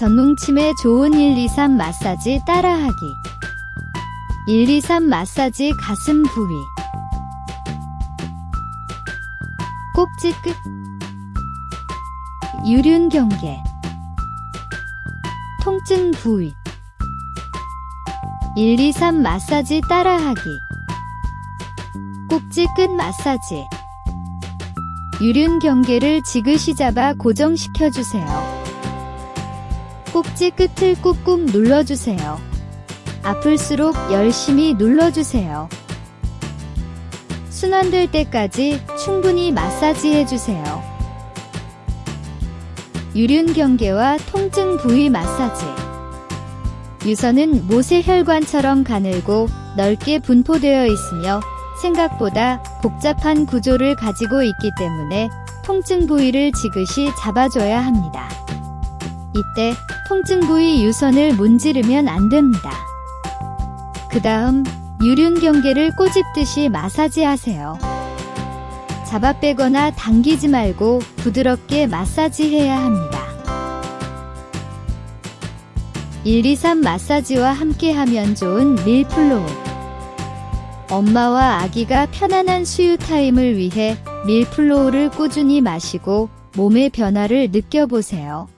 전뭉침에 좋은 123 마사지 따라하기. 123 마사지 가슴 부위. 꼭지 끝. 유륜 경계. 통증 부위. 123 마사지 따라하기. 꼭지 끝 마사지. 유륜 경계를 지그시 잡아 고정시켜 주세요. 꼭지 끝을 꾹꾹 눌러주세요. 아플수록 열심히 눌러주세요. 순환될 때까지 충분히 마사지 해주세요. 유륜 경계와 통증 부위 마사지 유선은 모세혈관처럼 가늘고 넓게 분포되어 있으며 생각보다 복잡한 구조를 가지고 있기 때문에 통증 부위를 지그시 잡아줘야 합니다. 이때 통증 부위 유선을 문지르면 안 됩니다. 그 다음 유륜 경계를 꼬집듯이 마사지 하세요. 잡아 빼거나 당기지 말고 부드럽게 마사지 해야 합니다. 123 마사지와 함께 하면 좋은 밀플로우 엄마와 아기가 편안한 수유 타임을 위해 밀플로우를 꾸준히 마시고 몸의 변화를 느껴보세요.